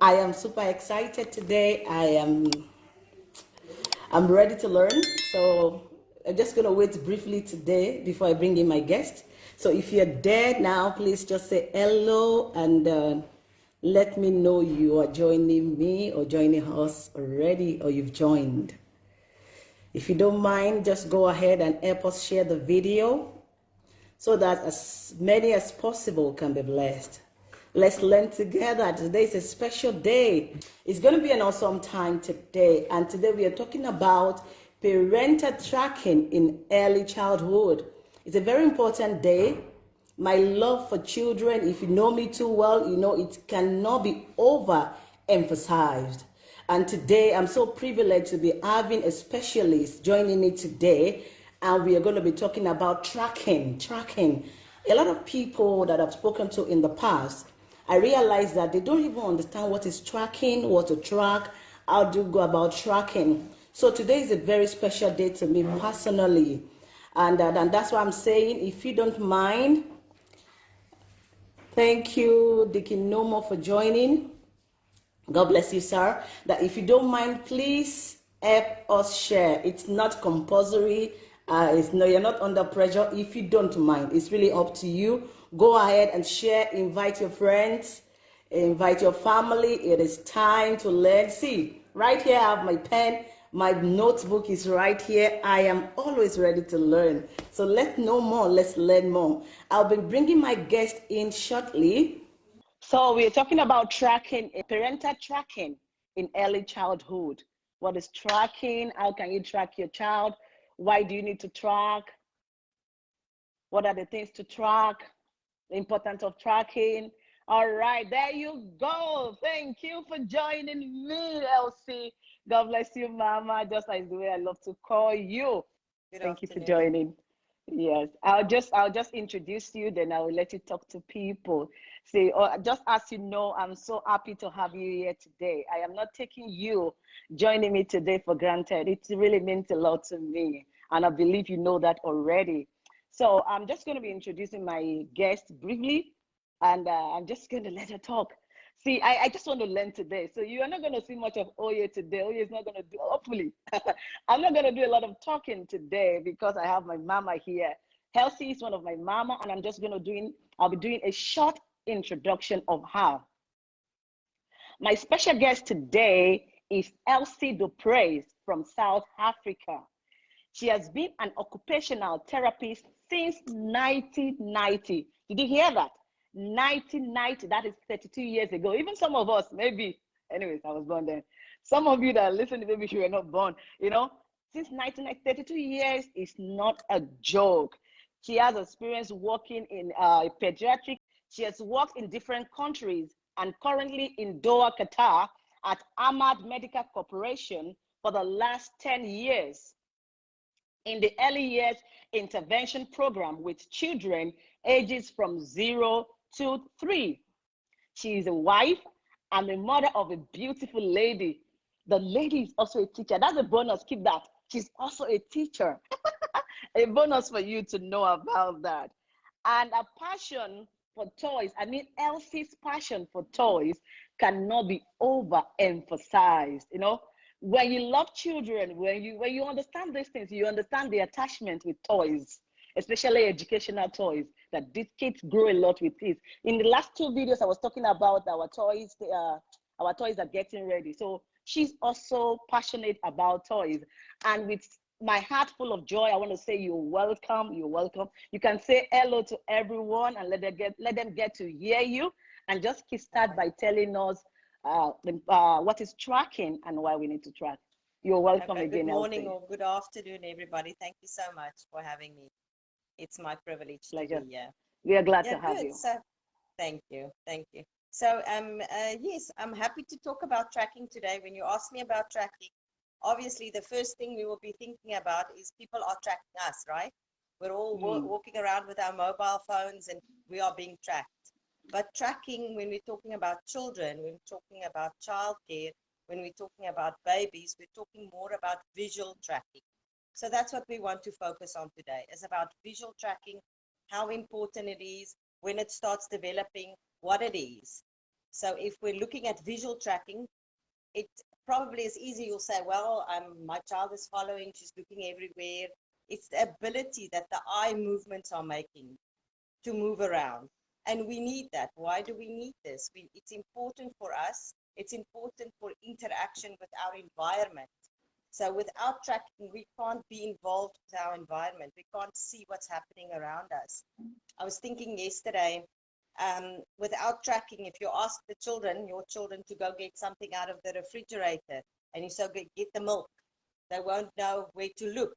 I am super excited today. I am I'm ready to learn. So I'm just gonna wait briefly today before I bring in my guest. So if you're there now, please just say hello and uh, let me know you are joining me or joining us already or you've joined. If you don't mind, just go ahead and help us share the video so that as many as possible can be blessed. Let's learn together. Today is a special day. It's going to be an awesome time today. And today we are talking about parental tracking in early childhood. It's a very important day. My love for children, if you know me too well, you know it cannot be overemphasized. And today, I'm so privileged to be having a specialist joining me today. And we are going to be talking about tracking, tracking. A lot of people that I've spoken to in the past, I realize that they don't even understand what is tracking, what to track, how to go about tracking. So today is a very special day to me personally. And, uh, and that's why I'm saying, if you don't mind, thank you, Dickie Nomo, for joining. God bless you, sir. That if you don't mind, please help us share. It's not compulsory. Uh, it's no, you're not under pressure. If you don't mind, it's really up to you. Go ahead and share. Invite your friends. Invite your family. It is time to learn. See, right here I have my pen. My notebook is right here. I am always ready to learn. So let's know more. Let's learn more. I'll be bringing my guest in shortly. So we're talking about tracking, eh, parental tracking in early childhood. What is tracking? How can you track your child? Why do you need to track? What are the things to track? Importance of tracking. All right, there you go. Thank you for joining me, Elsie. God bless you, Mama, just like the way I love to call you. Good Thank afternoon. you for joining. Yes, I'll just I'll just introduce you, then I will let you talk to people. See, or oh, just as you know, I'm so happy to have you here today. I am not taking you joining me today for granted. It really means a lot to me, and I believe you know that already. So I'm just going to be introducing my guest briefly, and uh, I'm just going to let her talk. See, I, I just want to learn today. So you are not going to see much of Oye today. Oye is not going to do, hopefully. I'm not going to do a lot of talking today because I have my mama here. Elsie is one of my mama, and I'm just going to doing, I'll be doing a short introduction of her. My special guest today is Elsie Du Preez from South Africa. She has been an occupational therapist since 1990. Did you hear that? 1990, that is 32 years ago. Even some of us, maybe, anyways, I was born then. Some of you that are listening, maybe you were not born, you know, since 1932 years is not a joke. She has experience working in uh, pediatric she has worked in different countries and currently in Doha, Qatar at Hamad Medical Corporation for the last 10 years. In the early years intervention program with children ages from zero to three. She is a wife and the mother of a beautiful lady. The lady is also a teacher. That's a bonus. Keep that. She's also a teacher. a bonus for you to know about that. And a passion for toys, I mean, Elsie's passion for toys cannot be overemphasized. You know, when you love children, when you when you understand these things, you understand the attachment with toys, especially educational toys. That these kids grow a lot with this. In the last two videos, I was talking about our toys. Uh, our toys are getting ready. So she's also passionate about toys, and with my heart full of joy. I want to say you're welcome. You're welcome. You can say hello to everyone and let them get let them get to hear you. And just start by telling us uh, uh, what is tracking and why we need to track. You're welcome okay, again. Good morning or good afternoon, everybody. Thank you so much for having me. It's my privilege Pleasure. to be here. We are glad yeah, to have good. you. So, thank you. Thank you. So, um, uh, yes, I'm happy to talk about tracking today. When you ask me about tracking, obviously the first thing we will be thinking about is people are tracking us, right? We're all mm. walking around with our mobile phones and we are being tracked. But tracking, when we're talking about children, when we're talking about childcare, when we're talking about babies, we're talking more about visual tracking. So that's what we want to focus on today, is about visual tracking, how important it is, when it starts developing, what it is. So if we're looking at visual tracking, it probably is easy. You'll say, well, um, my child is following, she's looking everywhere. It's the ability that the eye movements are making to move around. And we need that. Why do we need this? We, it's important for us. It's important for interaction with our environment. So without tracking, we can't be involved with our environment. We can't see what's happening around us. I was thinking yesterday, um, without tracking, if you ask the children, your children, to go get something out of the refrigerator and you say, get the milk, they won't know where to look.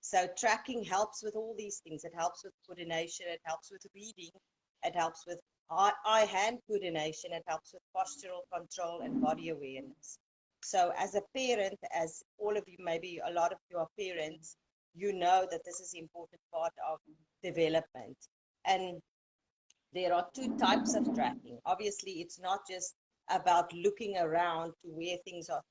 So tracking helps with all these things. It helps with coordination, it helps with reading, it helps with eye-hand coordination, it helps with postural control and body awareness. So as a parent, as all of you, maybe a lot of you are parents, you know that this is an important part of development. And there are two types of tracking. Obviously, it's not just about looking around to where things are,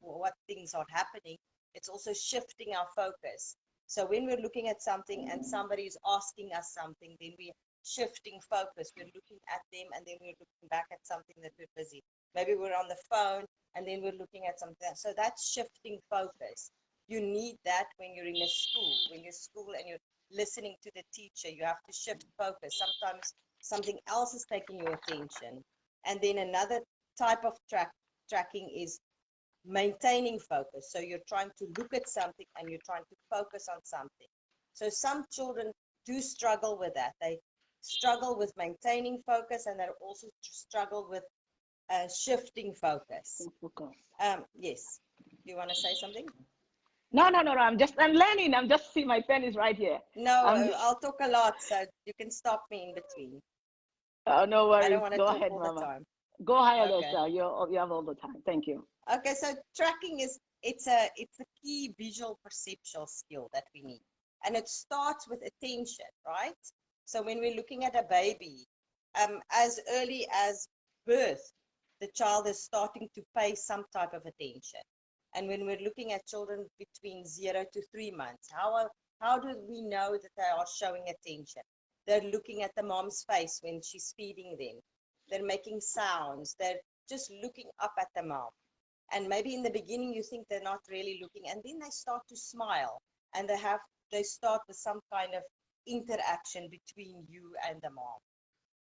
what things are happening. It's also shifting our focus. So when we're looking at something and somebody is asking us something, then we're shifting focus. We're looking at them and then we're looking back at something that we're busy. Maybe we're on the phone and then we're looking at something. Else. So that's shifting focus. You need that when you're in a school. When you're school and you're listening to the teacher, you have to shift focus. Sometimes something else is taking your attention. And then another type of track tracking is maintaining focus. So you're trying to look at something and you're trying to focus on something. So some children do struggle with that. They struggle with maintaining focus and they also struggle with uh, shifting focus. Um, yes. You want to say something? No, no, no, no. I'm just, I'm learning. I'm just see my pen is right here. No, um, I'll talk a lot, so you can stop me in between. Oh, no worries. Go ahead, Mama. Go ahead, okay. Esther. You you have all the time. Thank you. Okay, so tracking is it's a it's a key visual perceptual skill that we need, and it starts with attention, right? So when we're looking at a baby, um, as early as birth, the child is starting to pay some type of attention. And when we're looking at children between zero to three months, how are, how do we know that they are showing attention? They're looking at the mom's face when she's feeding them. They're making sounds. They're just looking up at the mom. And maybe in the beginning you think they're not really looking, and then they start to smile, and they have they start with some kind of interaction between you and the mom,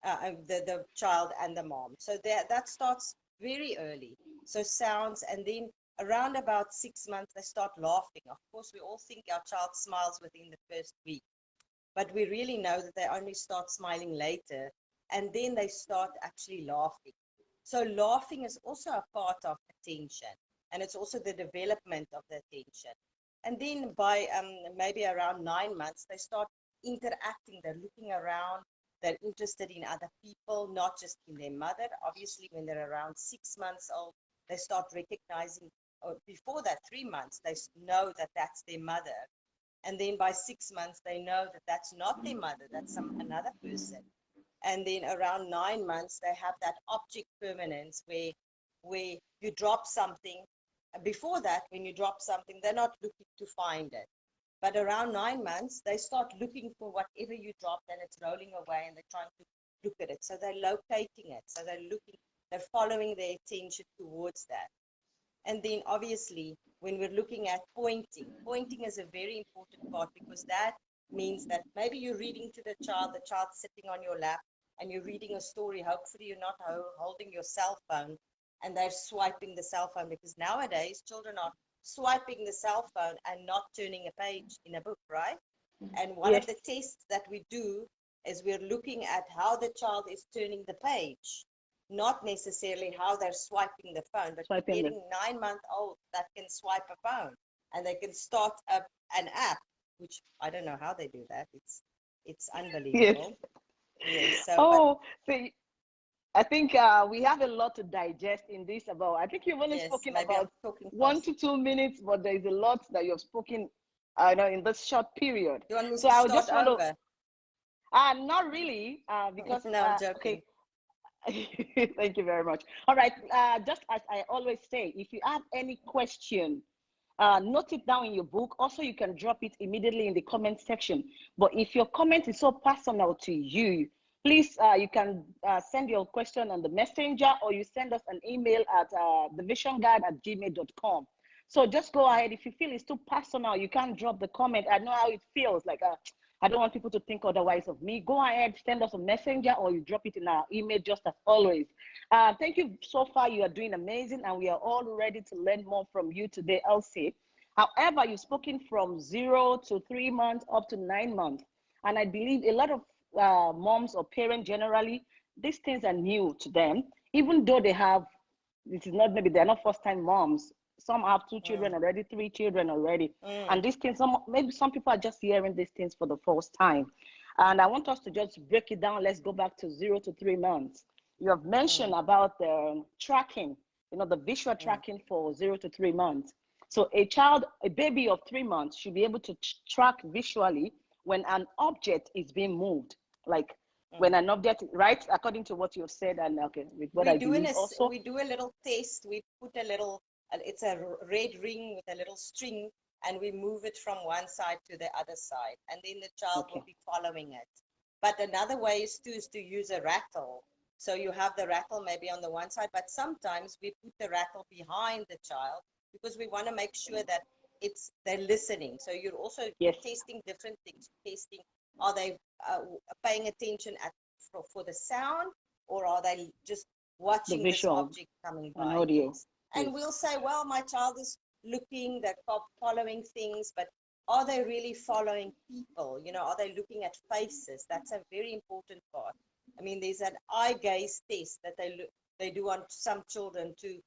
uh, the the child and the mom. So that that starts very early. So sounds, and then around about six months they start laughing. Of course, we all think our child smiles within the first week, but we really know that they only start smiling later and then they start actually laughing. So laughing is also a part of attention and it's also the development of the attention. And then by um, maybe around nine months, they start interacting, they're looking around, they're interested in other people, not just in their mother. Obviously, when they're around six months old, they start recognizing, or before that, three months, they know that that's their mother. And then by six months they know that that's not their mother that's some another person. And then around nine months they have that object permanence where where you drop something. Before that when you drop something they're not looking to find it but around nine months they start looking for whatever you dropped and it's rolling away and they're trying to look at it so they're locating it so they're looking they're following their attention towards that and then obviously when we're looking at pointing. Pointing is a very important part because that means that maybe you're reading to the child, the child's sitting on your lap and you're reading a story. Hopefully you're not holding your cell phone and they're swiping the cell phone because nowadays children are swiping the cell phone and not turning a page in a book, right? Mm. And one yes. of the tests that we do is we're looking at how the child is turning the page not necessarily how they're swiping the phone, but swiping getting nine month old that can swipe a phone and they can start up an app, which I don't know how they do that. It's it's unbelievable. Yes. yes so, oh, but, so I think uh, we have a lot to digest in this about. I think you've only yes, spoken about one to two minutes, but there is a lot that you've spoken. I uh, know in this short period. You want me so I just want over? to. Uh, not really, uh, because no, uh, okay. Thank you very much. All right, uh, just as I always say, if you have any question, uh, note it down in your book. Also, you can drop it immediately in the comment section. But if your comment is so personal to you please, uh, you can uh, send your question on the messenger or you send us an email at uh, thevisionguide at gmail.com. So just go ahead. If you feel it's too personal, you can drop the comment. I know how it feels like uh, I don't want people to think otherwise of me. Go ahead, send us a messenger or you drop it in our email just as always. Uh, thank you so far. You are doing amazing and we are all ready to learn more from you today, Elsie. However, you've spoken from zero to three months up to nine months. And I believe a lot of uh, moms or parents generally, these things are new to them, even though they have, this is not maybe they're not first time moms. Some have two children mm. already, three children already. Mm. And these things, some, maybe some people are just hearing these things for the first time. And I want us to just break it down. Let's go back to zero to three months. You have mentioned mm. about the tracking, you know, the visual mm. tracking for zero to three months. So a child, a baby of three months should be able to track visually when an object is being moved, like mm. when an object, right? According to what you've said, and okay, with what we I do believe a, also. We do a little test. We put a little, it's a red ring with a little string, and we move it from one side to the other side, and then the child okay. will be following it. But another way is to is to use a rattle. So you have the rattle maybe on the one side, but sometimes we put the rattle behind the child because we want to make sure that it's they're listening. So you're also yes. testing different things. Testing are they uh, paying attention at for, for, the sound or are they just watching the this object coming by? audio. And yes. we'll say, well, my child is looking, they're following things, but are they really following people? You know, are they looking at faces? That's a very important part. I mean, there's an eye gaze test that they look, they do on some children to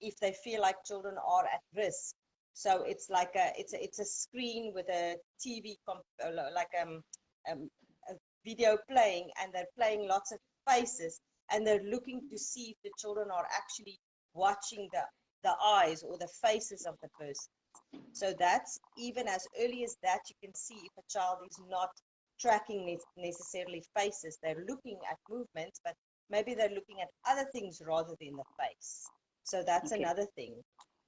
if they feel like children are at risk. So it's like a it's a, it's a screen with a TV uh, like um, um, a video playing, and they're playing lots of faces, and they're looking to see if the children are actually watching the the eyes or the faces of the person. So that's even as early as that you can see if a child is not tracking necessarily faces. They're looking at movements, but maybe they're looking at other things rather than the face. So that's okay. another thing.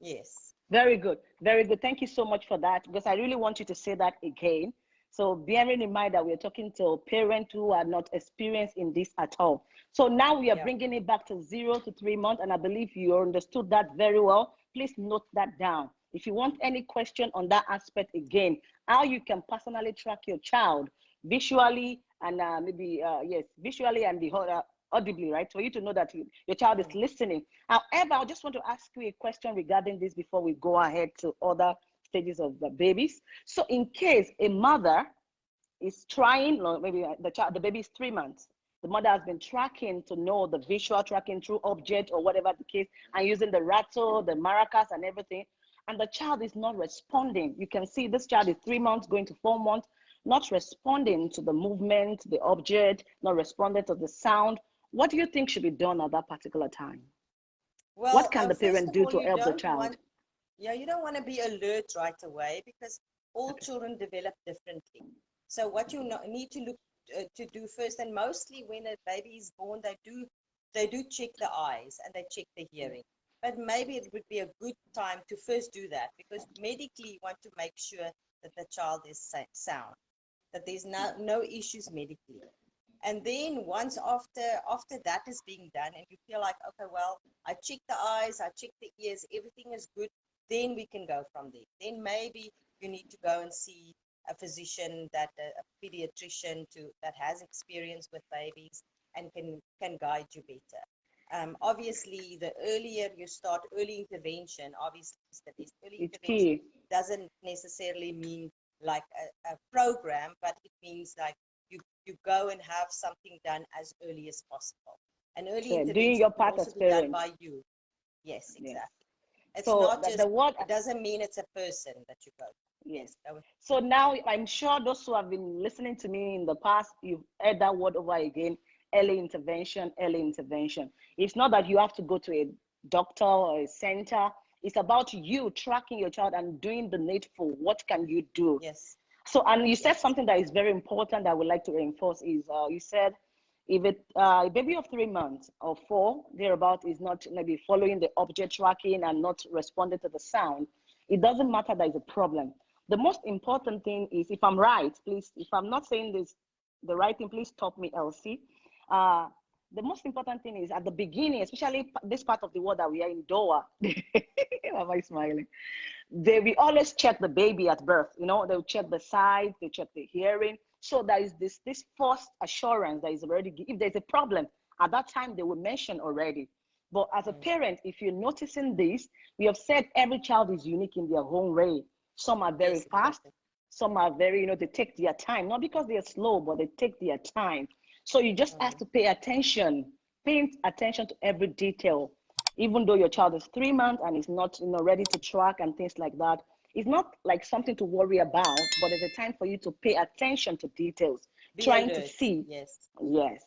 Yes. Very good. Very good. Thank you so much for that because I really want you to say that again. So bearing in mind that we're talking to parents who are not experienced in this at all. So now we are yeah. bringing it back to zero to three months, and I believe you understood that very well. Please note that down. If you want any question on that aspect again, how you can personally track your child visually and uh, maybe uh, yes, visually and the uh, audibly, right? For you to know that your child is listening. However, I just want to ask you a question regarding this before we go ahead to other stages of the babies. So in case a mother is trying, maybe the child, the baby is three months, the mother has been tracking to know the visual tracking through object or whatever the case, and using the rattle, the maracas and everything, and the child is not responding. You can see this child is three months going to four months, not responding to the movement, the object, not responding to the sound. What do you think should be done at that particular time? Well, what can the parent do to help the child? Want, yeah, you don't want to be alert right away because all children develop differently. So what you need to look uh, to do first, and mostly when a baby is born, they do they do check the eyes and they check the hearing. But maybe it would be a good time to first do that because medically you want to make sure that the child is sound, that there's no, no issues medically and then once after after that is being done and you feel like okay well i checked the eyes i checked the ears everything is good then we can go from there then maybe you need to go and see a physician that a, pediatrician to that has experience with babies and can can guide you better um, obviously the earlier you start early intervention obviously early it's intervention key. doesn't necessarily mean like a, a program but it means like you you go and have something done as early as possible. And early yeah, intervention doing your part as done by you. Yes, exactly. It's so not just, the word, it doesn't mean it's a person that you go. Yes. So now I'm sure those who have been listening to me in the past, you've heard that word over again, early intervention, early intervention. It's not that you have to go to a doctor or a center. It's about you tracking your child and doing the needful. What can you do? Yes. So, and you said something that is very important that I would like to reinforce is uh, you said if it, uh, a baby of three months or four thereabout is not maybe following the object tracking and not responding to the sound, it doesn't matter that is a problem. The most important thing is if I'm right, please, if I'm not saying this the right thing, please stop me, Elsie. uh, the most important thing is at the beginning, especially this part of the world that we are in Doha. Am I smiling? They we always check the baby at birth. You know, they'll check the size, they check the hearing. So there is this this false assurance that is already if there's a problem at that time they will mention already. But as a mm. parent, if you're noticing this, we have said every child is unique in their own way. Some are very fast, some are very, you know, they take their time, not because they're slow, but they take their time. So you just have to pay attention, pay attention to every detail. Even though your child is three months and is not, you know, ready to track and things like that, it's not like something to worry about, but it's a time for you to pay attention to details, Be trying alert. to see. Yes. Yes.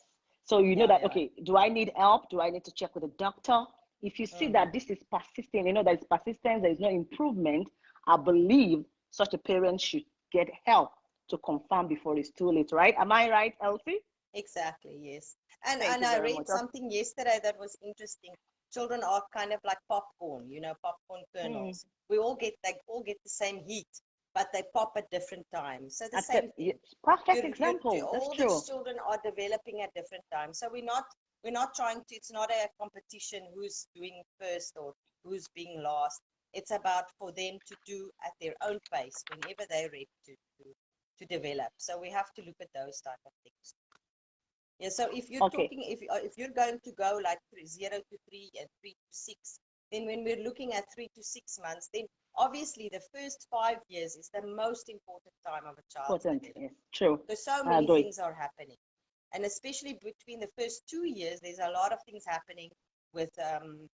So you know that, yeah. okay, do I need help? Do I need to check with a doctor? If you see mm. that this is persisting, you know, there's persistence, there is no improvement, I believe such a parent should get help to confirm before it's too late, right? Am I right, Elsie? Exactly, yes. And Thank and I read much. something yesterday that was interesting. Children are kind of like popcorn, you know, popcorn kernels. Mm. We all get they all get the same heat, but they pop at different times. So the That's same a, perfect you're, example. You're, all That's the true. children are developing at different times. So we're not we're not trying to. It's not a competition who's doing first or who's being last. It's about for them to do at their own pace whenever they're ready to, to to develop. So we have to look at those type of things. Yeah, so if you're okay. talking, if, uh, if you're going to go like three, zero to three and three to six, then when we're looking at three to six months, then obviously the first five years is the most important time of a child. Important, yes, true. Because so many things are happening. And especially between the first two years, there's a lot of things happening with um,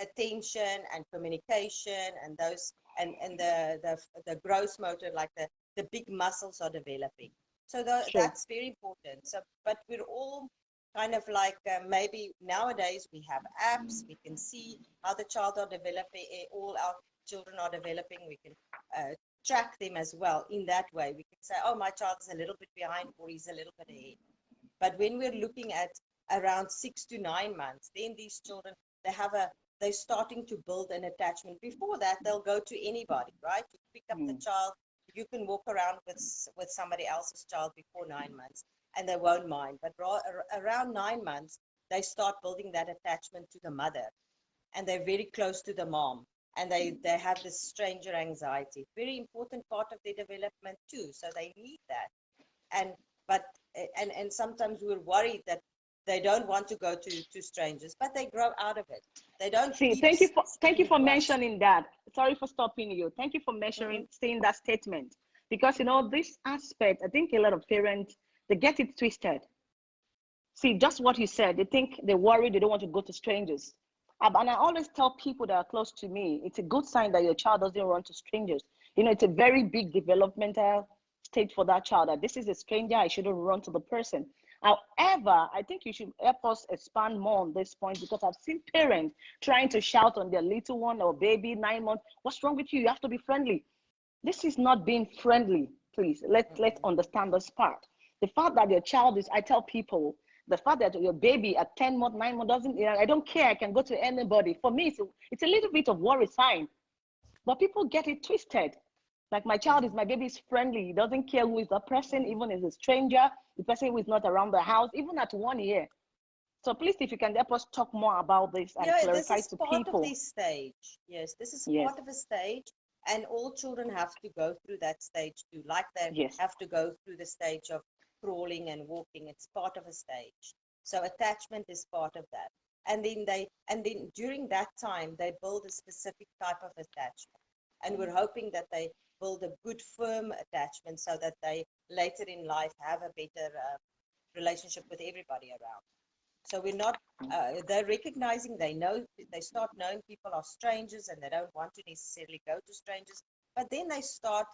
attention and communication and those and, and the, the the gross motor, like the, the big muscles are developing. So the, sure. that's very important. So, but we're all kind of like uh, maybe nowadays we have apps. We can see how the child are developing. Eh, all our children are developing. We can uh, track them as well in that way. We can say, oh, my child is a little bit behind or he's a little bit ahead. But when we're looking at around six to nine months, then these children they have a they're starting to build an attachment. Before that, they'll go to anybody, right? You pick up mm. the child, you can walk around with with somebody else's child before nine months and they won't mind. But around nine months they start building that attachment to the mother and they're very close to the mom and they they have this stranger anxiety. Very important part of their development too so they need that. And but eh, and and sometimes we're worried that they don't want to go to to strangers but they grow out of it. They don't see thank you for thank you for mentioning that. Sorry for stopping you. Thank you for mentioning mm-hmm. saying that statement. Because you know this aspect i think a lot of parents they get it twisted. See just what you said they think they worry they don't want to go to strangers. And i always tell people that are close to me it's a good sign that your child doesn't run to strangers. You know it's a very big developmental state for that child that this is a stranger i shouldn't run to the person However, I think you should help us expand more on this point because I've seen parents trying to shout on their little one or baby, nine months, what's wrong with you? You have to be friendly. This is not being friendly, please. Let, mm-hmm. let's understand this part. The fact that your child is, I tell people, the fact that your baby at 10 months, nine months doesn't, I don't care, I can go to anybody. For me, it's a, it's a little bit of worry sign. But people get it twisted. Like my child is, my baby is friendly. He doesn't care who is the person, even if it's a stranger, the person who is not around the house, even at one year. So please, if you can help us talk more about this and yeah, clarify this is to part people. Of this stage. Yes, this is yes. part of a stage, and all children have to go through that stage too. Like they yes. have to go through the stage of crawling and walking. It's part of a stage. So attachment is part of that. And then they, and then during that time, they build a specific type of attachment. And we're hoping that they build a good firm attachment so that they later in life have a better uh, relationship with everybody around. So we're not uh, they're recognizing they know they start knowing people are strangers and they don't want to necessarily go to strangers but then they start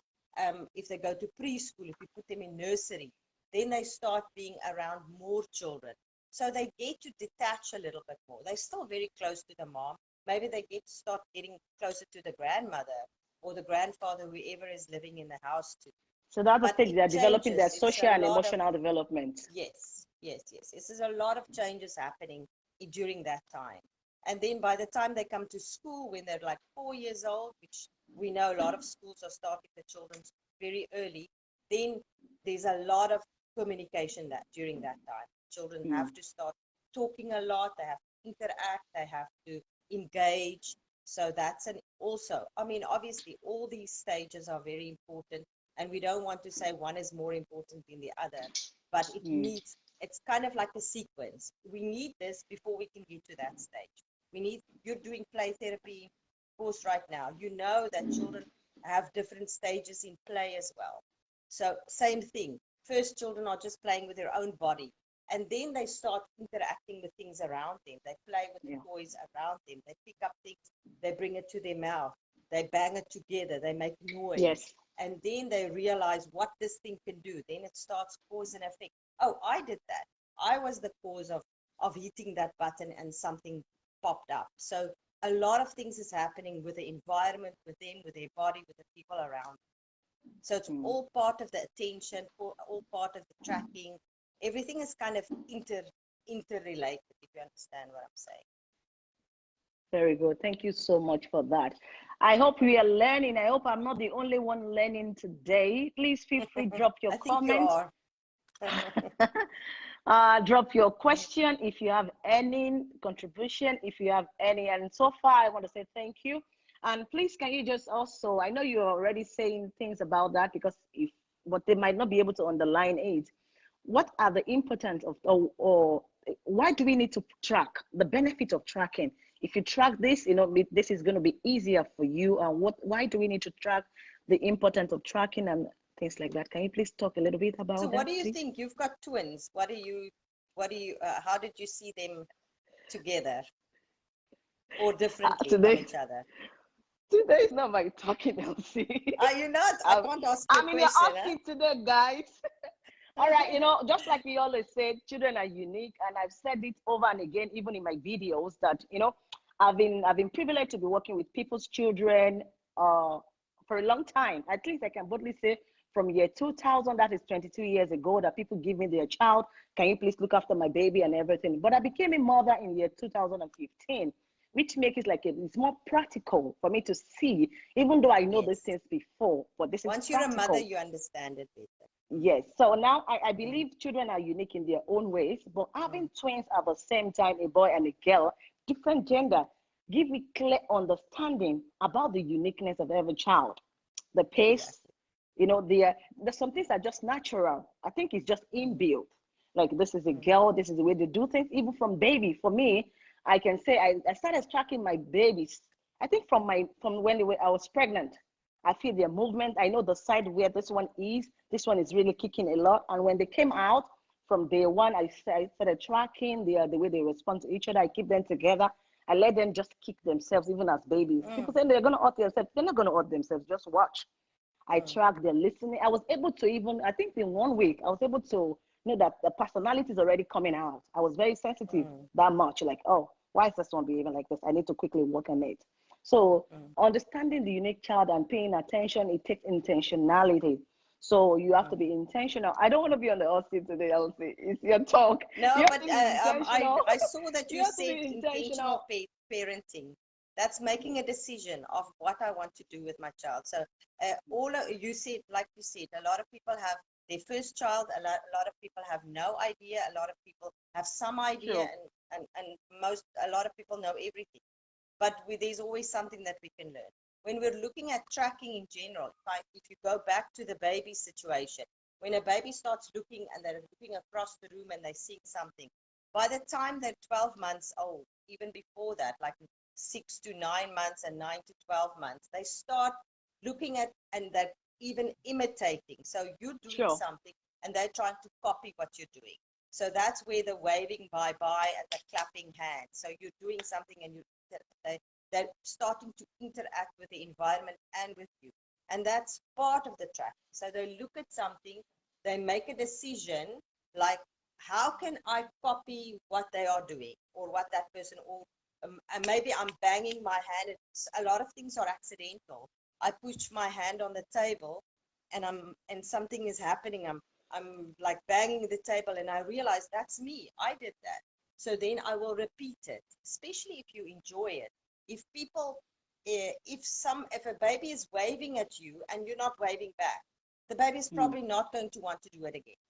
um, if they go to preschool if you put them in nursery then they start being around more children. So they get to detach a little bit more. They're still very close to the mom. Maybe they get to start getting closer to the grandmother or the grandfather, whoever is living in the house to. So that's the thing, they're developing their social and emotional of, development. Yes, yes, yes. This is a lot of changes happening during that time. And then by the time they come to school, when they're like four years old, which we know a lot of schools are starting the children very early, then there's a lot of communication that during that time. children Mm. have to start talking a lot they have to interact they have to engage so that's an also i mean obviously all these stages are very important and we don't want to say one is more important than the other but it Mm. needs it's kind of like a sequence. We need this before we can get to that stage. We need you're doing play therapy course right now. You know that children have different stages in play as well. So same thing. First children are just playing with their own body and then they start interacting with things around them. They play with Yeah. the toys around them. They pick up things. They bring it to their mouth. They bang it together. They make noise. Yes. and then they realize what this thing can do. Then it starts cause and effect. Oh i did that. I was the cause of of hitting that button and something popped up. So a lot of things is happening with the environment with them with their body with the people around. So it's Mm. all part of the attention all all part of the tracking everything is kind of inter interrelated if you understand what i'm saying Very good. Thank you so much for that. I hope we are learning. I hope I'm not the only one learning today. Please feel free drop your comments. you uh, drop your question if you have any contribution, if you have any. And so far, I want to say thank you. And please, can you just also, I know you're already saying things about that because if, but they might not be able to underline it. What are the importance of, or, or why do we need to track the benefit of tracking? If you track this, you know, this is going to be easier for you. And what, why do we need to track the importance of tracking and things like that? Can you please talk a little bit about so that? what do you please? think you've got twins what do you what do you uh, how did you see them together or differently from today- each other Today is not my talking, Elsie. are you not i Um, can't ask you I'm a in your question huh? today, guys. All right, you know, just like we always say, children are unique, and I've said it over and again, even in my videos, that you know, I've been I've been privileged to be working with people's children uh, for a long time. At least I can boldly say, from year 2000, that is 22 years ago, that people give me their child. Can you please look after my baby and everything? But I became a mother in year 2015 which makes it like it, it's more practical for me to see, even though I know these Yes. things before. But this is once you're a mother you understand it better Yes. So now I, I mm. believe children are unique in their own ways, but mm. having twins at the same time, a boy and a girl, different gender, give me clear understanding about the uniqueness of every child. The pace, Exactly. you know, the, uh, there's some things that are just natural. I think it's just inbuilt. Like this is a mm. girl, this is the way they do things, even from baby. For me, I can say I, I started tracking my babies. I think from my from when they were, I was pregnant. I feel their movement. I know the side where this one is. This one is really kicking a lot. And when they came out from day one, I started tracking the the way they respond to each other. I keep them together. I let them just kick themselves, even as babies. Mm. People say they're gonna hurt themselves. They're not gonna hurt themselves. Just watch. I Mm. track their listening. I was able to even, I think in one week, I was able to know that the personality is already coming out. I was very sensitive Mm. that much. Like, oh, why is this one behaving like this? I need to quickly work on it. So Mm. understanding the unique child and paying attention, it takes intentionality. So you have to Mm. be intentional. I don't want to be on the hot seat today, Elsie. It's your talk. No, You but uh, um, I. I saw that You you, said intentional parenting. That's making a decision of what I want to do with my child. So uh, all of, you said, like you said, a lot of people have their first child. A lot, a lot of people have no idea. A lot of people have some idea, Sure. and, and and most a lot of people know everything. But we, there's always something that we can learn. When we're looking at tracking in general, like if you go back to the baby situation, when a baby starts looking and they're looking across the room and they're seeing something, by the time they're 12 months old, even before that, like six to nine months and nine to 12 months, they start looking at and they're even imitating. So you're doing Sure. something and they're trying to copy what you're doing. So that's where the waving bye bye and the clapping hands. So you're doing something and you they, they're starting to interact with the environment and with you. And that's part of the track. So they look at something, they make a decision like, how can I copy what they are doing or what that person or um, and maybe I'm banging my hand. It's, a lot of things are accidental. I push my hand on the table and I'm and something is happening. I'm I'm like banging the table and I realize that's me. I did that. So then I will repeat it, especially if you enjoy it. If people, eh, if some, if a baby is waving at you and you're not waving back, the baby is Mm. probably not going to want to do it again.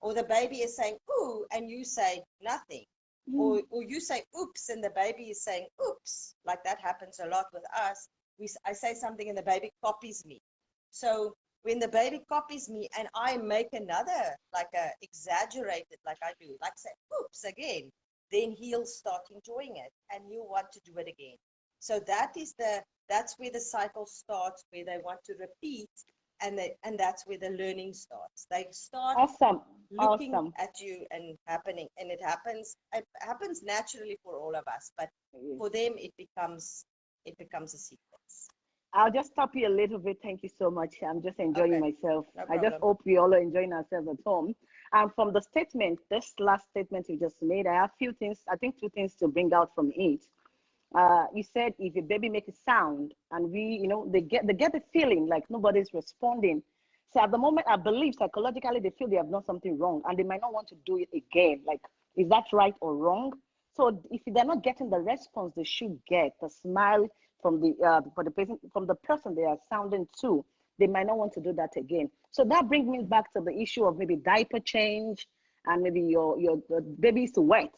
or the baby is saying ooh and you say nothing mm. or, or you say oops and the baby is saying oops like that happens a lot with us we, i say something and the baby copies me so when the baby copies me and i make another like a exaggerated like i do like say oops again then he'll start enjoying it and he'll want to do it again so that is the that's where the cycle starts where they want to repeat and they, and that's where the learning starts they start awesome looking awesome. at you and happening and it happens it happens naturally for all of us but for them it becomes it becomes a sequence I'll just stop you a little bit. Thank you so much. I'm just enjoying okay. myself. No I just hope we all are enjoying ourselves at home. And from the statement, this last statement you just made, I have a few things, I think two things to bring out from it uh, you said if a baby makes a sound and we, you know, they get they get the feeling like nobody's responding. So at the moment, I believe psychologically they feel they have done something wrong and they might not want to do it again. Like, is that right or wrong? So if they're not getting the response they should get, the smile from the uh, for the person from the person they are sounding to, they might not want to do that again. So that brings me back to the issue of maybe diaper change and maybe your your the baby is wet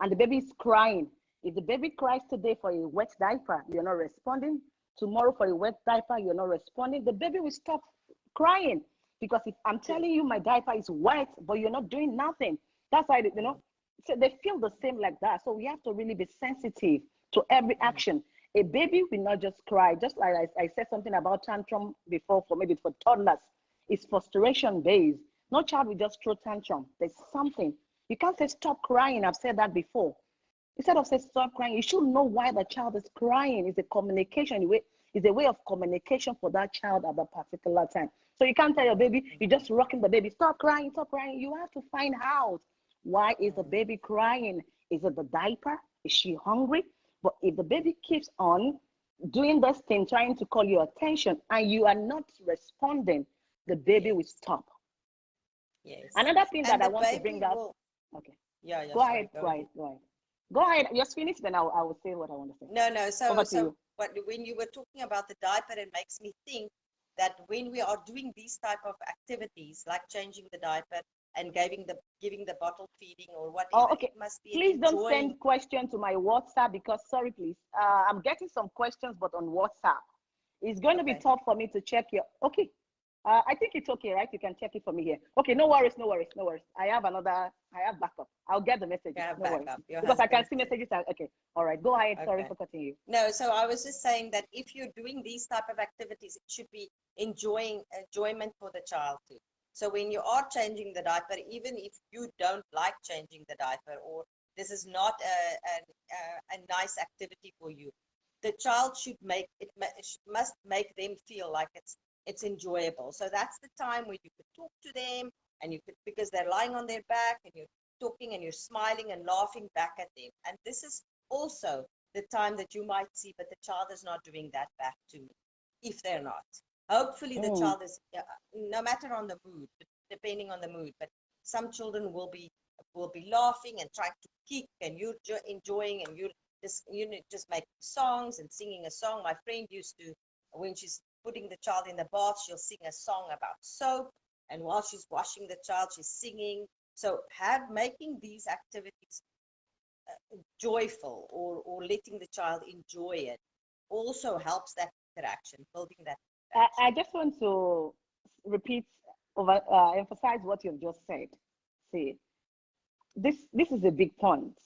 and the baby is crying if the baby cries today for a wet diaper, you're not responding. Tomorrow for a wet diaper, you're not responding. The baby will stop crying because if I'm telling you my diaper is wet, but you're not doing nothing, that's why you know. So they feel the same like that. So we have to really be sensitive to every mm-hmm. action. A baby will not just cry. Just like I, I said something about tantrum before, for maybe for toddlers, it's frustration based. No child will just throw tantrum. There's something. You can't say stop crying. I've said that before. Instead of saying stop crying, you should know why the child is crying. It's a communication way, it's a way of communication for that child at that particular time. So you can't tell your baby, you're just rocking the baby, stop crying, stop crying. You have to find out why is the baby crying? Is it the diaper? Is she hungry? But if the baby keeps on doing this thing, trying to call your attention, and you are not responding, the baby will stop. Yes. Another thing and that I want to bring up. Will... Okay. Yeah, yeah. Go sorry, ahead, go ahead, go ahead. Go ahead. Just finish, then I'll, I will say what I want to say. No, no. So, so what, when you were talking about the diaper, it makes me think that when we are doing these type of activities, like changing the diaper and giving the giving the bottle feeding or whatever, oh, okay. must be please enjoying... don't send questions to my WhatsApp because sorry, please. Uh, I'm getting some questions, but on WhatsApp, it's going okay. to be tough for me to check your. Okay, uh, I think it's okay, right? You can check it for me here. Okay, no worries, no worries, no worries. I have another, I have backup. I'll get the message. Yeah, no backup. Because I can see messages. Okay, all right, go ahead. Okay. Sorry for cutting you. No, so I was just saying that if you're doing these type of activities, it should be enjoying enjoyment for the child too. So when you are changing the diaper, even if you don't like changing the diaper or this is not a, a, a nice activity for you, the child should make it, must make them feel like it's it's enjoyable. So that's the time where you could talk to them and you could, because they're lying on their back and you're talking and you're smiling and laughing back at them. And this is also the time that you might see, but the child is not doing that back to me, if they're not. Hopefully the mm. child is, uh, no matter on the mood, depending on the mood, but some children will be will be laughing and trying to kick and you're enjoying and you're just you know just making songs and singing a song. My friend used to when she's putting the child in the bath, she'll sing a song about soap. And while she's washing the child, she's singing. So have making these activities uh, joyful or, or letting the child enjoy it also helps that interaction, building that. I, I, just want to repeat, over, uh, emphasize what you've just said. See, this this is a big point.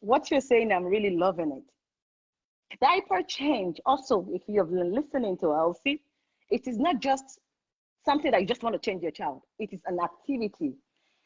What you're saying, I'm really loving it. Diaper change, also, if you have been listening to Elsie, it is not just something that you just want to change your child. It is an activity.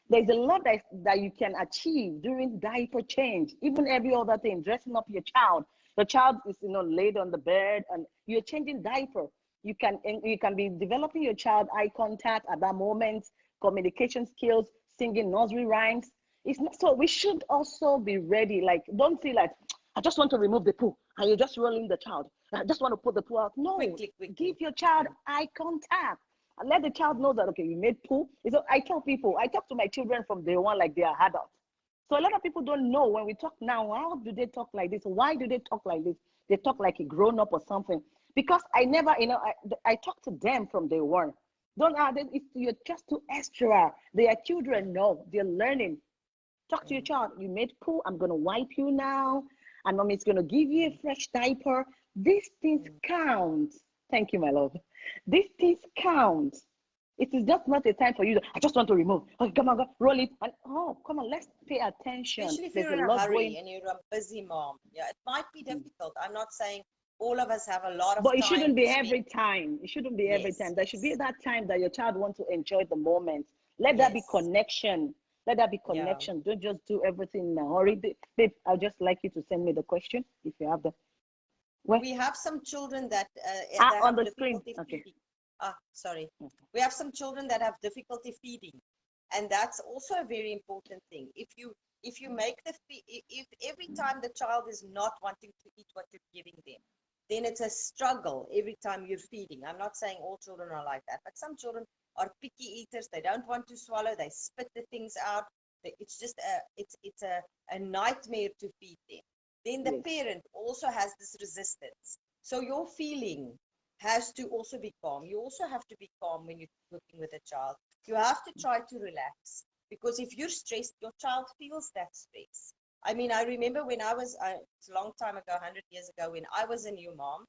There's a lot that, that you can achieve during diaper change, even every other thing, dressing up your child. The child is, you know, laid on the bed and you're changing diaper. You can, you can be developing your child eye contact at that moment, communication skills, singing nursery rhymes. It's not, so we should also be ready. Like, don't feel like, I just want to remove the poo and you're just rolling the child. I just want to put the poo out. No, quickly, quickly. give your child eye contact and let the child know that, okay, you made poo. So I tell people, I talk to my children from day one like they are adults. So a lot of people don't know when we talk now, how do they talk like this? Why do they talk like this? They talk like a grown up or something. Because I never, you know, I, I talk to them from day one. Don't add it. You're just too extra. They are children. No, they're learning. Talk to your child. You made poo. I'm gonna wipe you now, and mommy's gonna give you a fresh diaper. These things count. Thank you, my love. These things count. It is just not a time for you. To, I just want to remove. Okay, come on, go, roll it. And oh, come on, let's pay attention. Especially if There's you're in a a hurry going- and you're a busy mom. Yeah, it might be difficult. I'm not saying all of us have a lot of But it shouldn't be every time. It shouldn't be every Yes, time. There should be that time that your child wants to enjoy the moment. Let that be connection. Let that be Yeah. connection. Don't just do everything in a hurry. Babe, I'd just like you to send me the question if you have the. Where? We have some children that uh, Ah, on the screen. Okay. Ah, sorry. We have some children that have difficulty feeding, and that's also a very important thing. If you if you make the if every time the child is not wanting to eat what you're giving them, then it's a struggle every time you're feeding. I'm not saying all children are like that, but some children are picky eaters. They don't want to swallow. They spit the things out. It's just a it's it's a, a nightmare to feed them. Then the Yes. parent also has this resistance. So your feeling has to also be calm. You also have to be calm when you're working with a child. You have to try to relax because if you're stressed, your child feels that stress. I mean, I remember when I was, uh, a long time ago, 100 years ago, when I was a new mom,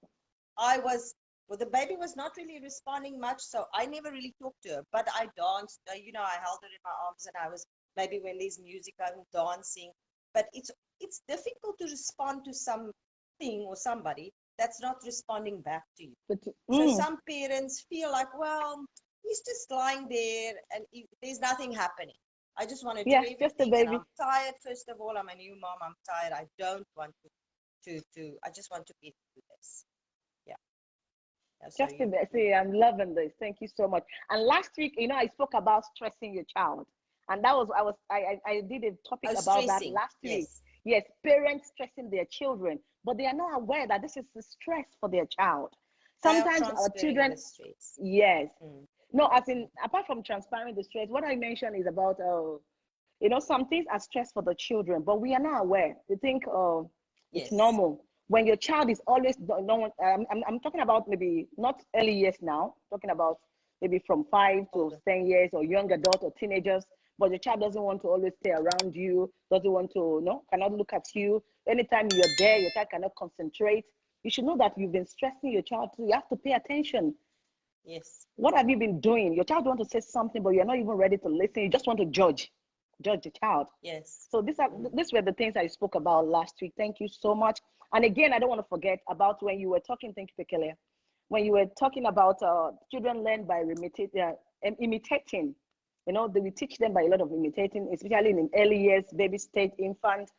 I was, well, the baby was not really responding much, so I never really talked to her, but I danced, uh, you know, I held her in my arms and I was, maybe when there's music, I'm dancing. But it's, it's difficult to respond to something or somebody that's not responding back to you. But, So mm, some parents feel like, well, he's just lying there and he, there's nothing happening. I just want to Yeah, do just a baby. I'm tired. First of all, I'm a new mom. I'm tired. I don't want to, to, to. I just want to be through this. Yeah. Just a bit. See, I'm loving this. Thank you so much. And last week, you know, I spoke about stressing your child, and that was I was I I, I did a topic Oh, about that stressing. last week. Yes. Yes, parents stressing their children, but they are not aware that this is the stress for their child. Sometimes our children, the yes, Mm. no, as in apart from transparent the stress, what I mentioned is about uh, you know, some things are stress for the children, but we are not aware. We think uh, it's Yes. normal when your child is always no. Um, I'm I'm talking about maybe not early years now. Talking about maybe from five to Older. ten years or young adult or teenagers. But your child doesn't want to always stay around you. Doesn't want to no cannot look at you. Anytime you're there, your child cannot concentrate. You should know that you've been stressing your child too. You have to pay attention. Yes. What have you been doing? Your child want to say something, but you're not even ready to listen. You just want to judge, judge the child. Yes. So these are these were the things I spoke about last week. Thank you so much. And again, I don't want to forget about when you were talking. Thank you, Pekele. When you were talking about uh, children learn by imitating, uh, imitating. You know, they, we teach them by a lot of imitating, especially in early years, baby stage, infant.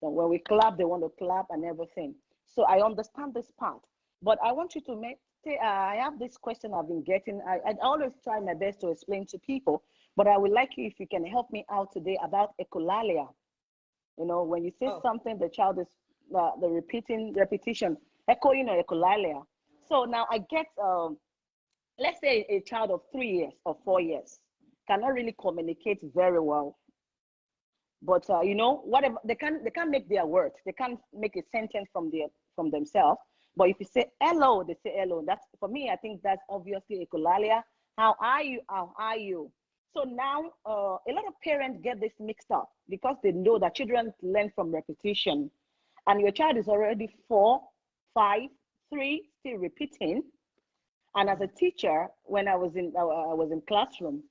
So when we clap, they want to clap and everything. So I understand this part, but I want you to make. say, Uh, I have this question I've been getting. I, I always try my best to explain to people, but I would like you if you can help me out today about echolalia. You know, when you say Oh. something, the child is uh, the repeating repetition, echoing or echolalia. So now I get, um, let's say a child of three years or four years cannot really communicate very well. But uh, you know, whatever they can, they can't make their words. They can't make a sentence from their from themselves. But if you say hello, they say hello. That's for me. I think that's obviously echolalia. How are you? How are you? So now uh, a lot of parents get this mixed up because they know that children learn from repetition, and your child is already four, five, three, still repeating. And as a teacher, when I was in I was in classroom,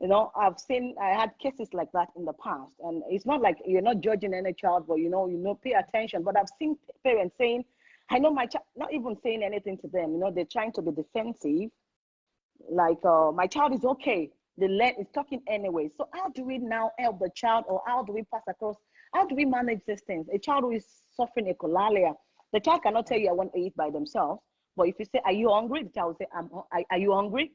you know, I've seen I had cases like that in the past, and it's not like you're not judging any child, but you know, you know, pay attention. But I've seen parents saying, "I know my child," not even saying anything to them. You know, they're trying to be defensive, like uh, my child is okay. The learn is talking anyway. So how do we now help the child, or how do we pass across? How do we manage these things? A child who is suffering echolalia, the child cannot tell you I want to eat by themselves. But if you say, "Are you hungry?" the child will say, "I'm. Are, are you hungry?"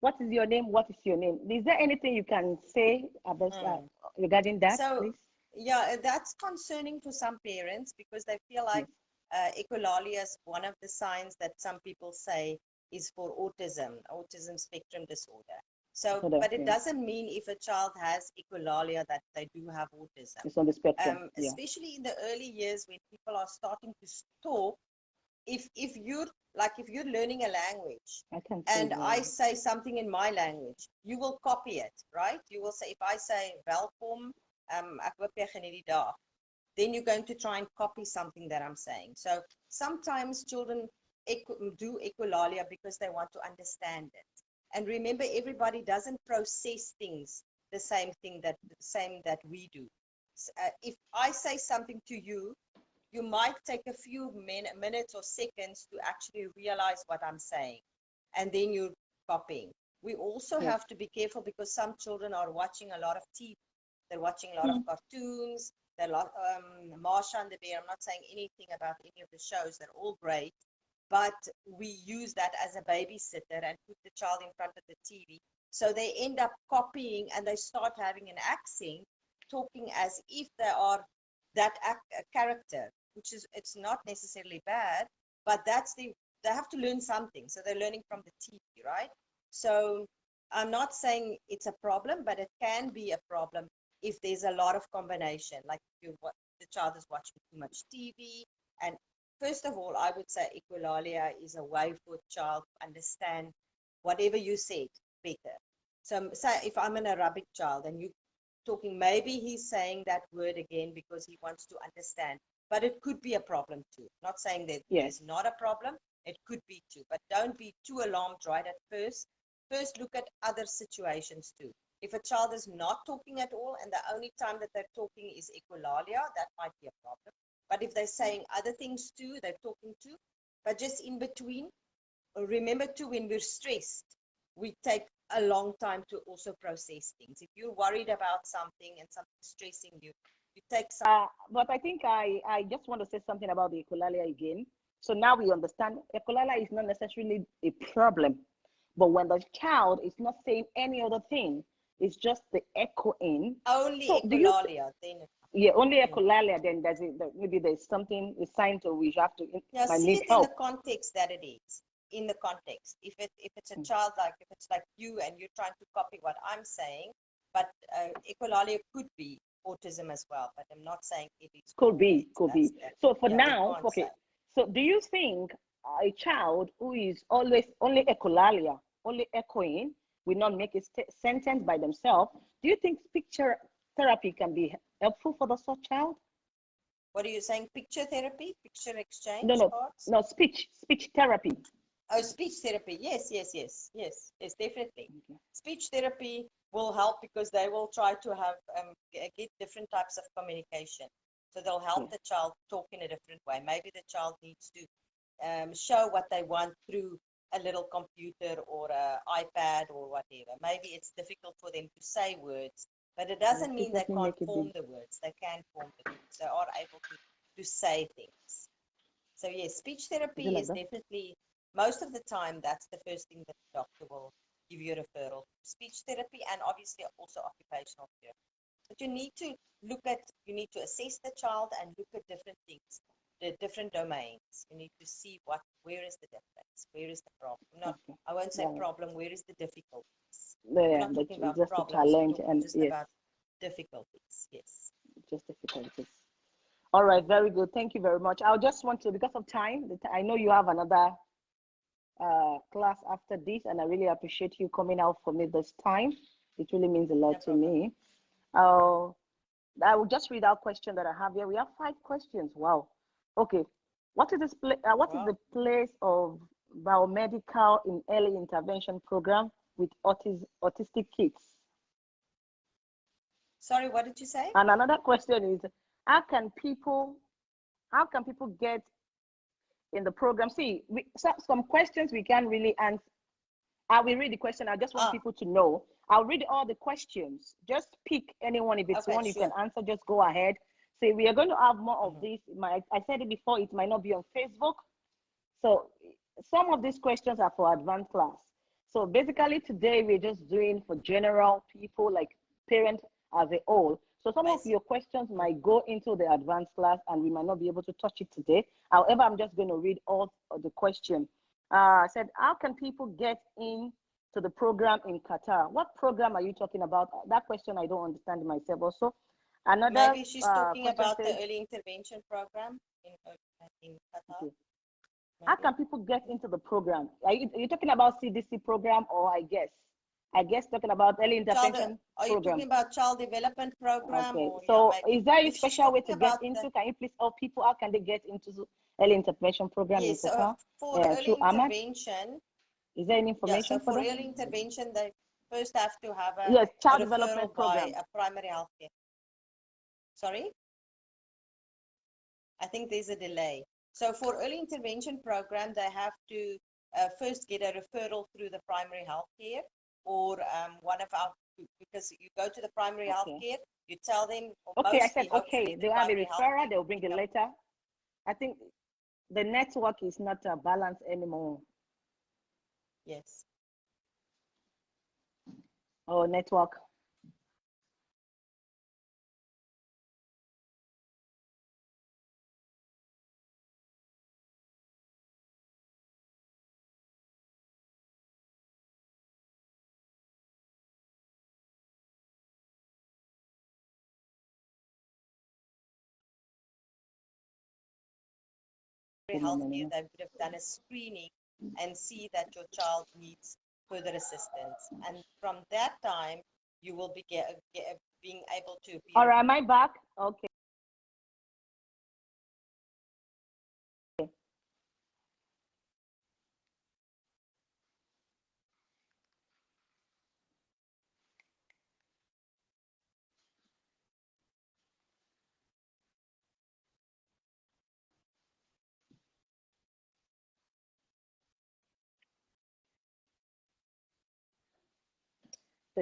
What is your name? What is your name? Is there anything you can say about uh, Mm. regarding that, So, please? Yeah, uh, that's concerning for some parents because they feel like uh, echolalia is one of the signs that some people say is for autism, autism spectrum disorder. So, but it doesn't mean if a child has echolalia that they do have autism. It's on the spectrum. Um, yeah. especially in the early years when people are starting to talk, if if you're like if you're learning a language I can and that. I say something in my language, you will copy it, right? You will say, if I say welkom, um, ek hoop jy geniet die dag, then you're going to try and copy something that I'm saying. So sometimes children do echolalia because they want to understand it. And remember, everybody doesn't process things the same thing that the same that we do. Uh, if I say something to you, you might take a few min- minutes or seconds to actually realize what I'm saying, and then you're copying. We also Yeah. have to be careful because some children are watching a lot of TV. They're watching a lot of cartoons. They're lot, um, Masha and the Bear. I'm not saying anything about any of the shows. They're all great, but we use that as a babysitter and put the child in front of the TV. So they end up copying and they start having an accent, talking as if they are that ac- character, which is it's not necessarily bad, but that's the they have to learn something. So they're learning from the TV, right? So I'm not saying it's a problem, but it can be a problem if there's a lot of combination, like you the child is watching too much TV. And first of all, I would say echolalia is a way for a child to understand whatever you said better. So say if I'm an Arabic child and you talking, maybe he's saying that word again because he wants to understand. But it could be a problem too. Not saying that Yes. it's not a problem. It could be too. But don't be too alarmed right at first. First, look at other situations too. If a child is not talking at all and the only time that they're talking is echolalia, that might be a problem. But if they're saying other things too, they're talking too. But just in between, remember too, when we're stressed, we take a long time to also process things. If you're worried about something and something's stressing you, you take. Uh, but I think I, I just want to say something about the echolalia again. So now we understand echolalia is not necessarily a problem, but when the child is not saying any other thing, it's just the echoing. only so you- echolalia, then Yeah, only echolalia. Then there's a, maybe there's something a sign to we have to I see it in help. the context that it is. In the context, if it if it's a Mm. child like if it's like you and you're trying to copy what I'm saying, but uh, echolalia could be autism as well. But I'm not saying it is. Could be, could be. That- So for yeah, now, okay. So do you think a child who is always only echolalia, only echoing, will not make a sentence by themselves? Do you think picture therapy can be helpful for the such child? What are you saying? Picture therapy, picture exchange. No, no, cards? No, speech, speech therapy. Oh, speech therapy. Yes, yes, yes, yes, yes, definitely. Okay. Speech therapy will help because they will try to have um, get different types of communication. So they'll help Yeah. the child talk in a different way. Maybe the child needs to um, show what they want through a little computer or an iPad or whatever. Maybe it's difficult for them to say words, but it doesn't mean they can't form the words. They can form the words. They are able to, to say things. So yes, speech therapy is definitely most of the time that's the first thing that the doctor will give you a referral. Speech therapy and obviously also occupational therapy. But you need to look at you need to assess the child and look at different things, the different domains. You need to see what where is the difference, where is the problem. Not Okay. I won't say Yeah. problem, where is the difficulties? Yeah, not but talking about just a problems, we're challenge and just yes, about difficulties. Yes. just difficulties. All right, very good. Thank you very much. I just want to, because of time, I know you have another uh, class after this, and I really appreciate you coming out for me this time. It really means a lot No to me. Uh, I will just read out question that I have here. We have five questions. Wow. Okay. What is this? Pla- uh, what is Wow. the place of biomedical in early intervention program with autis- autistic kids? Sorry, what did you say? And another question is, how can people, how can people get in the program? See, we, some, some questions we can't really answer. I will read the question. I just want Ah. people to know. I'll read all the questions. Just pick anyone. If it's Okay, one you can answer, just go ahead. Say we are going to have more of Mhm. this. My, I said it before. It might not be on Facebook. So some of these questions are for advanced class. So basically today we're just doing for general people like parents as a whole. So some of your questions might go into the advanced class and we might not be able to touch it today. However, I'm just going to read all of the question. Uh, I said, how can people get in to the program in Qatar? What program are you talking about? That question I don't understand myself also. Another Maybe she's uh, talking about says- the early intervention program in, uh, in Qatar. Okay. How can people get into the program? Are you, are you talking about CDC program or I guess? I guess talking about early Child, uh, intervention are you program. talking about child development program? Okay, or, yeah, so maybe. is there a special way to get about the- into? Can you please tell people how can they get into the early intervention program in Yes, uh, uh, so for Yeah, early intervention, Is there any yeah, so information for for early intervention, they first have to have a Yes, child development by program. a primary health care. Sorry? I think there's a delay. So for early intervention program, they have to uh, first get a referral through the primary health care or um, one of our, because you go to the primary health care, you tell them. Okay, I said, okay, they'll have a referrer, care they'll bring a letter. I think the network is not uh, balanced anymore. Yes. Oh, network. Primary Good health morning, care, they would have done a screening and see that your child needs further assistance. And from that time, you will be get, get, being able to be. All right, am I back? Okay. The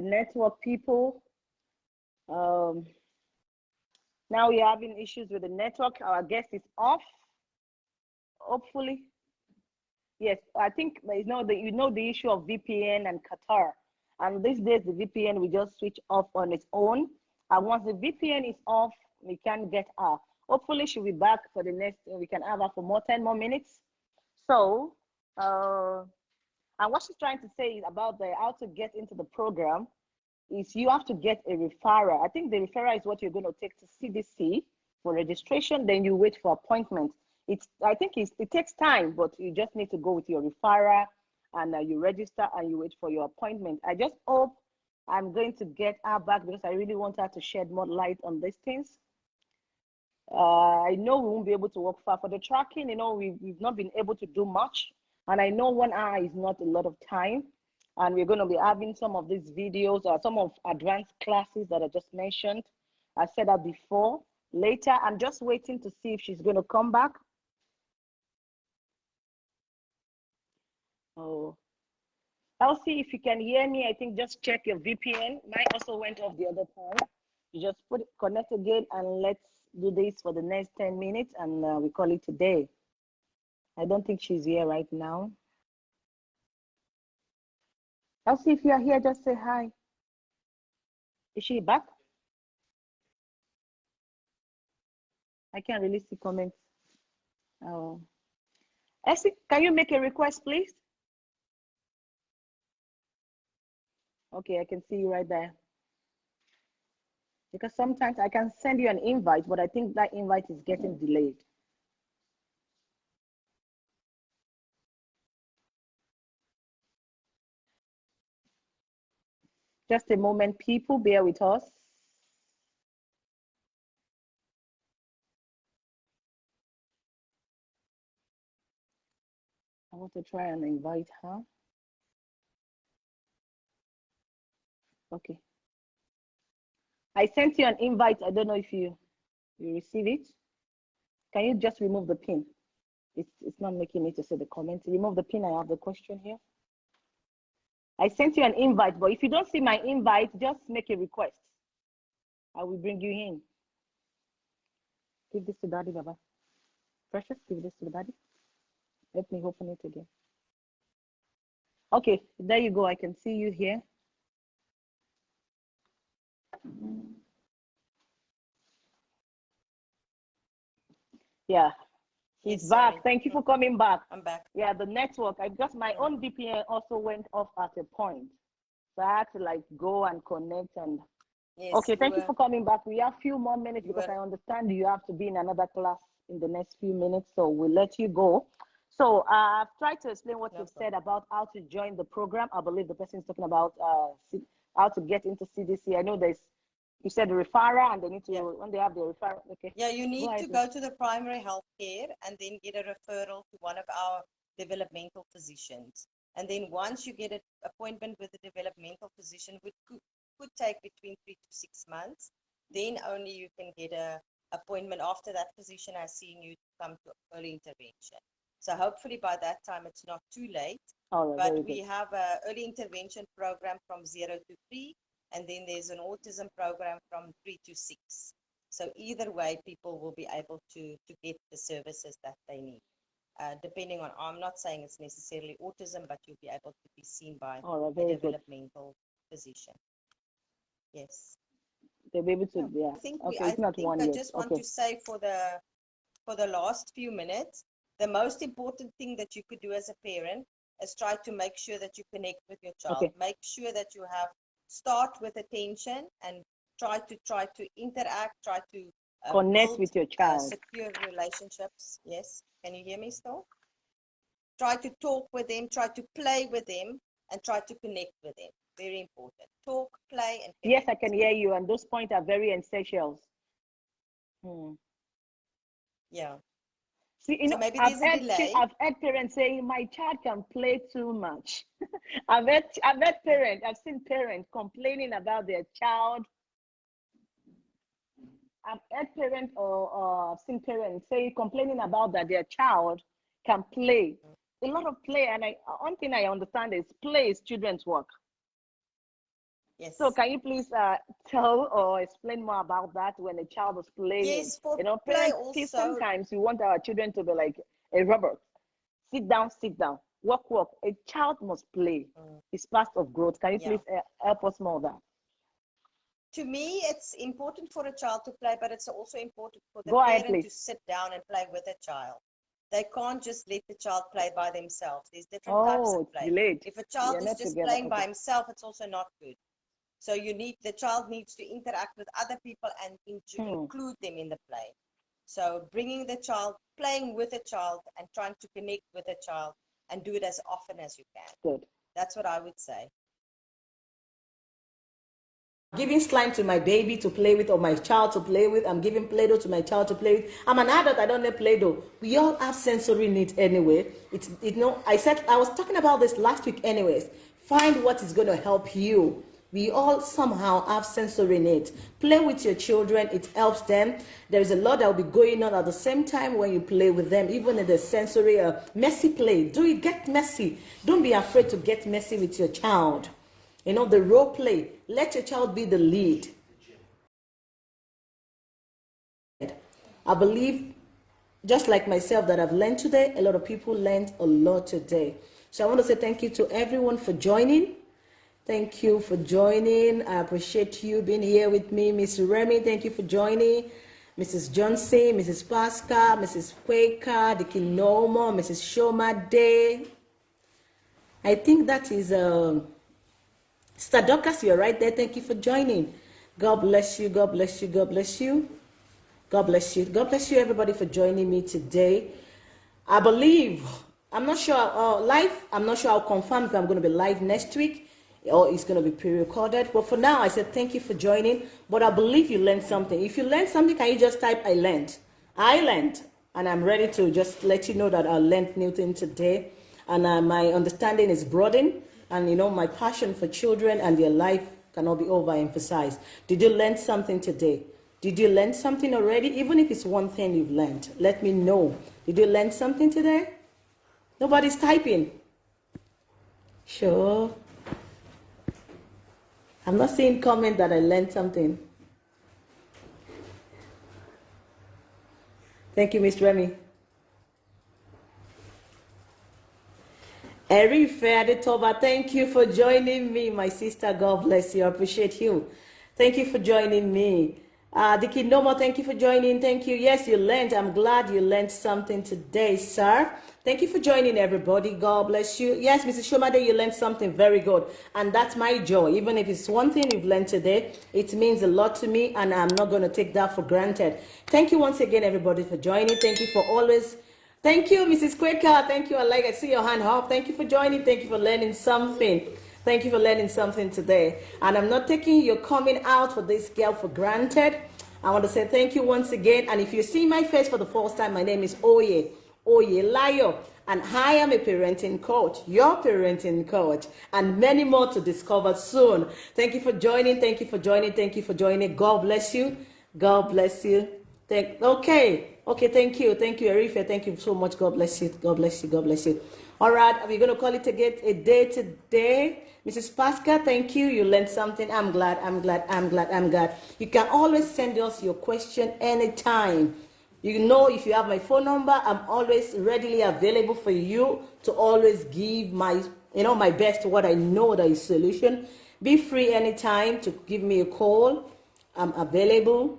network people. Um, now we're having issues with the network. Our guest is off. Hopefully. Yes, I think you know the you know the issue of VPN and Qatar. And these days the VPN will just switch off on its own. And once the VPN is off, we can get her. Hopefully she'll be back for the next we can have her for more 10 more minutes. So uh and what she's trying to say is about the how to get into the program is you have to get a referrer. I think the referrer is what you're going to take to CDC for registration. Then you wait for appointment. It's I think it's, it takes time, but you just need to go with your referrer and uh, you register and you wait for your appointment. I just hope I'm going to get her back because I really want her to shed more light on these things. Uh, I know we won't be able to work far for the tracking. You know, we, we've not been able to do much. And I know one hour is not a lot of time. And we're going to be having some of these videos or some of advanced classes that I just mentioned. I said that before. Later, I'm just waiting to see if she's going to come back. Oh, Elsie, if you can hear me, I think just check your VPN. Mine also went off the other time. You just put it, connect again and let's do this for the next 10 minutes and uh, we call it today. I don't think she's here right now. Elsie, if you are here, just say hi. Is she back? I can't really see comments. Oh. Elsie, can you make a request, please? Okay, I can see you right there. Because sometimes I can send you an invite, but I think that invite is getting delayed. Just a moment, people, bear with us. I want to try and invite her. Okay. I sent you an invite. I don't know if you you receive it. Can you just remove the pin? It's it's not making me to see the comment. Remove the pin. I have the question here. I sent you an invite, but if you don't see my invite, just make a request. I will bring you in. Give this to daddy, Baba. Precious, give this to daddy. Let me open it again. Okay, there you go. I can see you here. Yeah, he's Yes, back. sorry. Thank you for coming back. I'm back. Yeah, the network. I just my own VPN also went off at a point, so I had to like go and connect and. Yes. okay, thank you for coming back. We have few more minutes you because were- I understand you have to be in another class in the next few minutes, so we'll let you go. So uh, I've tried to explain what No you've said about how to join the program. I believe the person is talking about uh, how to get into CDC. I know there's, you said referral and they need to, Yeah. when they have the referral, okay. Yeah, you need ahead, to go to the primary health care and then get a referral to one of our developmental physicians. And then once you get an appointment with the developmental physician, which could, could take between three to six months, then only you can get a appointment after that physician has seen you to come to early intervention. So hopefully by that time it's not too late. Right, But we good. have a early intervention program from zero to three, and then there's an autism program from three to six. So either way, people will be able to to get the services that they need. Uh, depending on, I'm not saying it's necessarily autism, but you'll be able to be seen by right, a good. developmental physician. Yes. They'll be able to, yeah. I think we, Okay, I it's not think one I yet. just want Okay. to say for the for the last few minutes, the most important thing that you could do as a parent is try to make sure that you connect with your child. Okay. Make sure that you have start with attention and try to try to interact, try to uh, Connect build, with your uh, child. secure relationships. Yes. Can you hear me still? Try to talk with them, try to play with them, and try to connect with them. Very important. Talk, play, and Yes, I can hear you, and those points are very essential. Hmm. Yeah. See, you So know, maybe I've delay. I've heard parents saying my child can play too much. I've heard, I've heard parents, I've seen parents complaining about their child. I've heard parents or, or I've seen parents say complaining about that their child can play. A lot of play, and I one thing I understand is play is children's work. Yes. So can you please uh, tell or explain more about that when a child is playing? Yes, for you know, parents see sometimes we want our children to be like a robot. Sit down, sit down, walk, walk. A child must play. Mm. It's part of growth. Can you Yeah. please uh, help us more that? to me, it's important for a child to play, but it's also important for the Go ahead, parent to sit down and play with a child. They can't just let the child play by themselves. There's different types Oh, of it's play. delayed. If a child is just together, playing by himself, it's also not good. So you need the child needs to interact with other people and in- to Hmm. include them in the play. So bringing the child, playing with a child, and trying to connect with a child, and do it as often as you can. Good. That's what I would say. giving slime to my baby to play with or my child to play with. I'm giving Play-Doh to my child to play with. I'm an adult. I don't need Play-Doh. We all have sensory needs anyway. It's you know. I said I was talking about this last week. Anyways, find what is going to help you. We all somehow have sensory needs. Play with your children. It helps them. There's a lot that will be going on at the same time when you play with them, even in the sensory uh, messy play. Do it. Get messy. Don't be afraid to get messy with your child. You know, the role play. Let your child be the lead. I believe, just like myself, that I've learned today, a lot of people learned a lot today. So I want to say thank you to everyone for joining. Thank you for joining. I appreciate you being here with me. Miss Remy, thank you for joining. Mrs. Johnson, Mrs. Pascal, Mrs. Quaker, Dickie Nomo, Mrs. Shomade. I think that is um, Stadokas, you're right there. Thank you for joining. God bless you. God bless you. God bless you. God bless you. God bless you, everybody, for joining me today. I believe, I'm not sure, uh, live, I'm not sure I'll confirm if I'm going to be live next week or it's going to be pre-recorded. But for now, I said thank you for joining. But I believe you learned something. If you learned something, can you just type I learned? I learned. And I'm ready to just let you know that I learned new things today. And uh, my understanding is broadened. And, you know, my passion for children and their life cannot be overemphasized. Did you learn something today? Did you learn something already? Even if it's one thing you've learned, let me know. Did you learn something today? Nobody's typing. Sure. I'm not seeing comment that I learned something. Thank you, Miss Remy. Erife Adetoba, thank you for joining me, my sister. God bless you. I appreciate you. Thank you for joining me. Uh, Diki Nomo, thank you for joining. Thank you. Yes, you learned. I'm glad you learned something today, sir. Thank you for joining, everybody. God bless you. Yes, Mrs. Shomade, you learned something very good. And that's my joy. Even if it's one thing you've learned today, it means a lot to me, and I'm not going to take that for granted. Thank you once again, everybody, for joining. Thank you for always Thank you, Mrs. Quaker. Thank you. I like I see your hand up. Thank you for joining. Thank you for learning something. Thank you for learning something today. And I'm not taking your coming out for this girl for granted. I want to say thank you once again. And if you see my face for the first time, my name is Oye, Oye Layo. And I am a parenting coach, your parenting coach, and many more to discover soon. Thank you for joining. Thank you for joining. Thank you for joining. God bless you. God bless you. Thank, okay. Okay. Thank you. Thank you, Arifa. Thank you so much. God bless you. God bless you. God bless you. All right. We're going to call it again a day today. Mrs. Pascal, thank you. You learned something. I'm glad. I'm glad. I'm glad. I'm glad. You can always send us your question anytime. You know, if you have my phone number, I'm always readily available for you to always give my, you know, my best what I know that is solution. Be free anytime to give me a call. I'm available.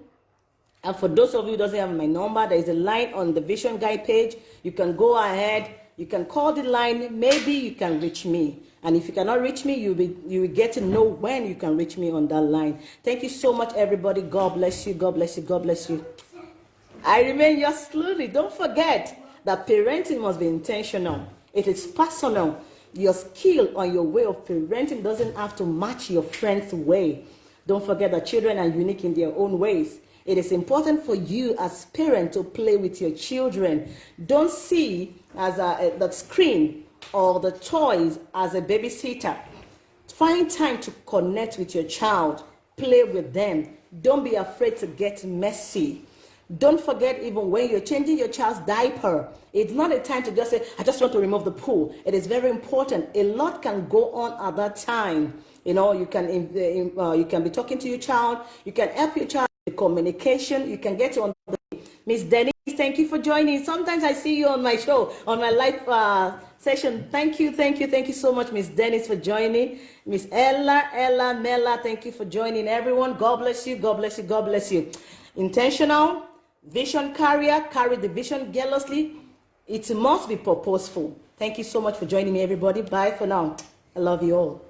And for those of you who doesn't have my number, there is a line on the Vision Guide page. You can go ahead. You can call the line. Maybe you can reach me. And if you cannot reach me, you'll be you will get to know when you can reach me on that line. Thank you so much, everybody. God bless you. God bless you. God bless you. I remain yours slowly. Don't forget that parenting must be intentional. It is personal. Your skill or your way of parenting doesn't have to match your friend's way. Don't forget that children are unique in their own ways. It is important for you as parent to play with your children. Don't see as a, eh, the screen or the toys as a babysitter. Find time to connect with your child. Play with them. Don't be afraid to get messy. Don't forget, even when you're changing your child's diaper, it's not a time to just say, I just want to remove the poo. It is very important. A lot can go on at that time. You know, you can, uh, you can be talking to your child. You can help your child with communication. You can get on the Miss Denise, thank you for joining. Sometimes I see you on my show, on my live uh, session. Thank you, thank you, thank you so much, Miss Dennis, for joining. Miss Ella, Ella, Mela, thank you for joining. Everyone, God bless you, God bless you, God bless you. Intentional, Vision carrier, carry the vision jealously. It must be purposeful. Thank you so much for joining me, everybody. Bye for now. I love you all.